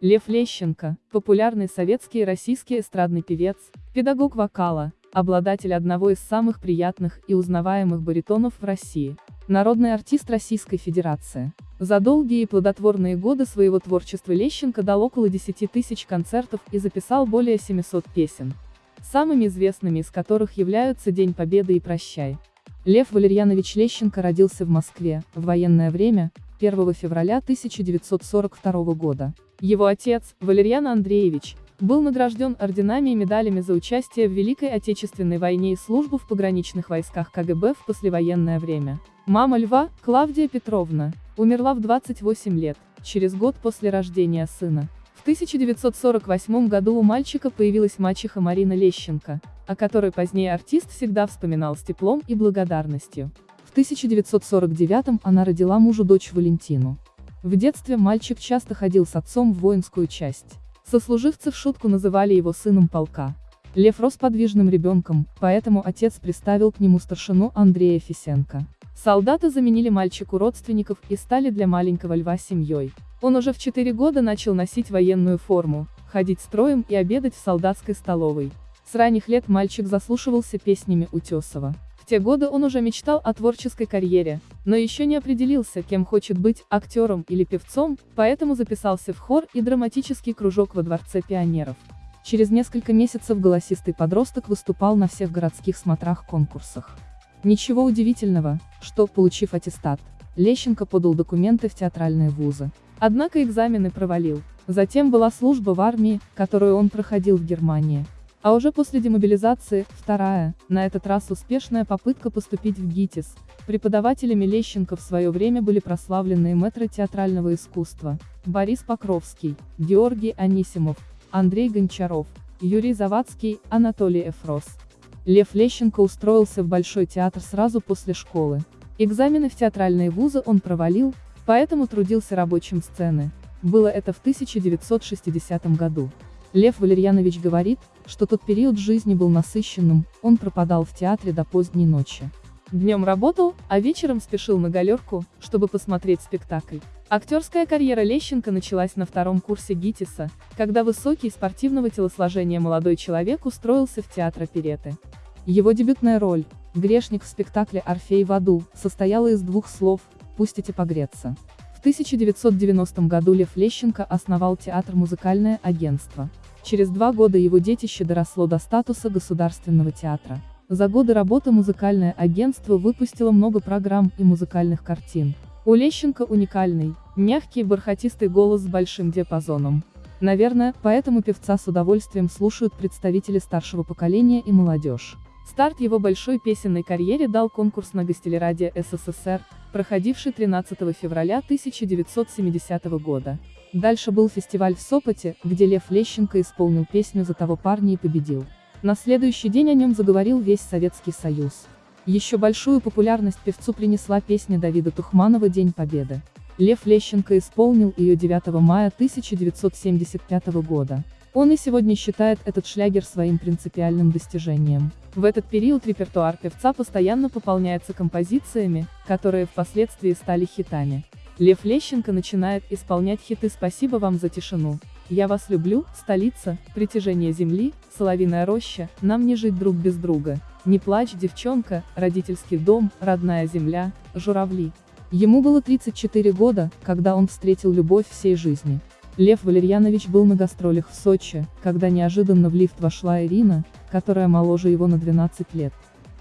Лев Лещенко, популярный советский и российский эстрадный певец, педагог вокала, обладатель одного из самых приятных и узнаваемых баритонов в России, народный артист Российской Федерации. За долгие и плодотворные годы своего творчества Лещенко дал около 10 тысяч концертов и записал более 700 песен, самыми известными из которых являются «День Победы» и «Прощай». Лев Валерьянович Лещенко родился в Москве, в военное время, 1 февраля 1942 года. Его отец, Валерьян Андреевич, был награжден орденами и медалями за участие в Великой Отечественной войне и службу в пограничных войсках КГБ в послевоенное время. Мама Льва, Клавдия Петровна, умерла в 28 лет, через год после рождения сына. В 1948 году у мальчика появилась мачеха Марина Лещенко, о которой позднее артист всегда вспоминал с теплом и благодарностью. В 1949 она родила мужу дочь Валентину. В детстве мальчик часто ходил с отцом в воинскую часть. Сослуживцы в шутку называли его сыном полка. Лев рос подвижным ребенком, поэтому отец приставил к нему старшину Андрея Фисенко. Солдаты заменили мальчику родственников и стали для маленького льва семьей. Он уже в 4 года начал носить военную форму, ходить строем и обедать в солдатской столовой. С ранних лет мальчик заслушивался песнями Утесова те годы он уже мечтал о творческой карьере, но еще не определился, кем хочет быть, актером или певцом, поэтому записался в хор и драматический кружок во Дворце пионеров. Через несколько месяцев голосистый подросток выступал на всех городских смотрах-конкурсах. Ничего удивительного, что, получив аттестат, Лещенко подал документы в театральные вузы. Однако экзамены провалил. Затем была служба в армии, которую он проходил в Германии. А уже после демобилизации, вторая, на этот раз успешная попытка поступить в ГИТИС. Преподавателями Лещенко в свое время были прославленные мэтры театрального искусства, Борис Покровский, Георгий Анисимов, Андрей Гончаров, Юрий Завадский, Анатолий Эфрос. Лев Лещенко устроился в Большой театр сразу после школы. Экзамены в театральные вузы он провалил, поэтому трудился рабочим сцены. Было это в 1960 году. Лев Валерьянович говорит, что тот период жизни был насыщенным, он пропадал в театре до поздней ночи. Днем работал, а вечером спешил на галерку, чтобы посмотреть спектакль. Актерская карьера Лещенко началась на втором курсе ГИТИСа, когда высокий спортивного телосложения молодой человек устроился в театр опереты. Его дебютная роль, грешник в спектакле «Орфей в аду», состояла из двух слов «пустите погреться». В 1990 году Лев Лещенко основал театр «Музыкальное агентство». Через два года его детище доросло до статуса государственного театра. За годы работы музыкальное агентство выпустило много программ и музыкальных картин. У Лещенко уникальный, мягкий бархатистый голос с большим диапазоном. Наверное, поэтому певца с удовольствием слушают представители старшего поколения и молодежь. Старт его большой песенной карьере дал конкурс на гостелерадио СССР, проходивший 13 февраля 1970 года. Дальше был фестиваль в Сопоте, где Лев Лещенко исполнил песню «За того парня» и победил. На следующий день о нем заговорил весь Советский Союз. Еще большую популярность певцу принесла песня Давида Тухманова «День Победы». Лев Лещенко исполнил ее 9 мая 1975 года. Он и сегодня считает этот шлягер своим принципиальным достижением. В этот период репертуар певца постоянно пополняется композициями, которые впоследствии стали хитами. Лев Лещенко начинает исполнять хиты «Спасибо вам за тишину», «Я вас люблю», «Столица», «Притяжение земли», «Соловиная роща», «Нам не жить друг без друга», «Не плачь, девчонка», «Родительский дом», «Родная земля», «Журавли». Ему было 34 года, когда он встретил любовь всей жизни. Лев Валерьянович был на гастролях в Сочи, когда неожиданно в лифт вошла Ирина, которая моложе его на 12 лет.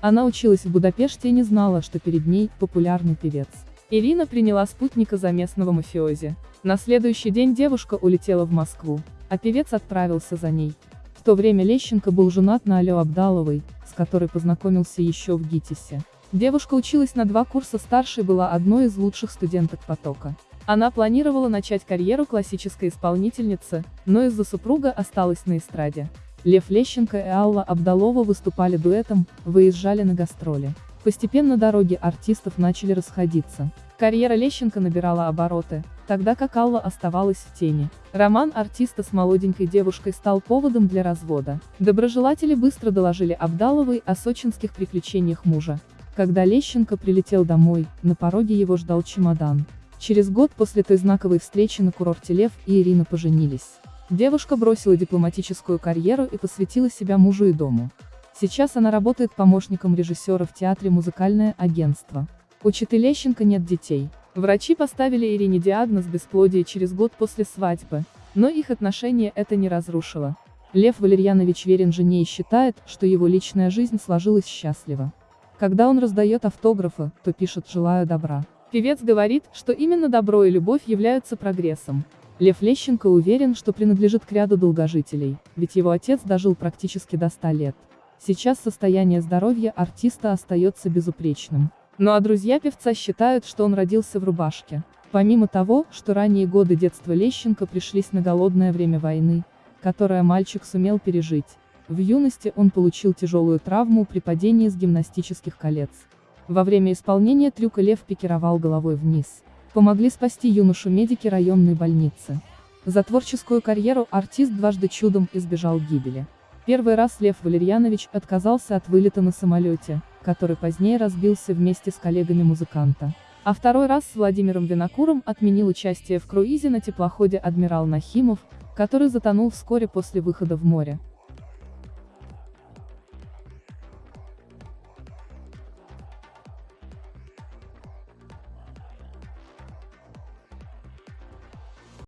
Она училась в Будапеште и не знала, что перед ней популярный певец. Ирина приняла спутника за местного мафиози. На следующий день девушка улетела в Москву, а певец отправился за ней. В то время Лещенко был женат на Алё Абдаловой, с которой познакомился еще в ГИТИСе. Девушка училась на два курса старше и была одной из лучших студенток потока. Она планировала начать карьеру классической исполнительницы, но из-за супруга осталась на эстраде. Лев Лещенко и Алла Абдалова выступали дуэтом, выезжали на гастроли. Постепенно дороги артистов начали расходиться. Карьера Лещенко набирала обороты, тогда как Алла оставалась в тени. Роман артиста с молоденькой девушкой стал поводом для развода. Доброжелатели быстро доложили Абдаловой о сочинских приключениях мужа. Когда Лещенко прилетел домой, на пороге его ждал чемодан. Через год после той знаковой встречи на курорте Лев и Ирина поженились. Девушка бросила дипломатическую карьеру и посвятила себя мужу и дому. Сейчас она работает помощником режиссера в театре «Музыкальное агентство». У Читы Лещенко нет детей. Врачи поставили Ирине диагноз бесплодия через год после свадьбы, но их отношения это не разрушило. Лев Валерьянович верен жене и считает, что его личная жизнь сложилась счастливо. Когда он раздает автографы, то пишет «желаю добра». Певец говорит, что именно добро и любовь являются прогрессом. Лев Лещенко уверен, что принадлежит к ряду долгожителей, ведь его отец дожил практически до 100 лет. Сейчас состояние здоровья артиста остается безупречным. Ну а друзья певца считают, что он родился в рубашке. Помимо того, что ранние годы детства Лещенко пришлись на голодное время войны, которое мальчик сумел пережить, в юности он получил тяжелую травму при падении с гимнастических колец. Во время исполнения трюка лев пикировал головой вниз. Помогли спасти юношу медики районной больницы. За творческую карьеру артист дважды чудом избежал гибели. Первый раз Лев Валерьянович отказался от вылета на самолете, который позднее разбился вместе с коллегами музыканта. А второй раз с Владимиром Винокуром отменил участие в круизе на теплоходе «Адмирал Нахимов», который затонул вскоре после выхода в море.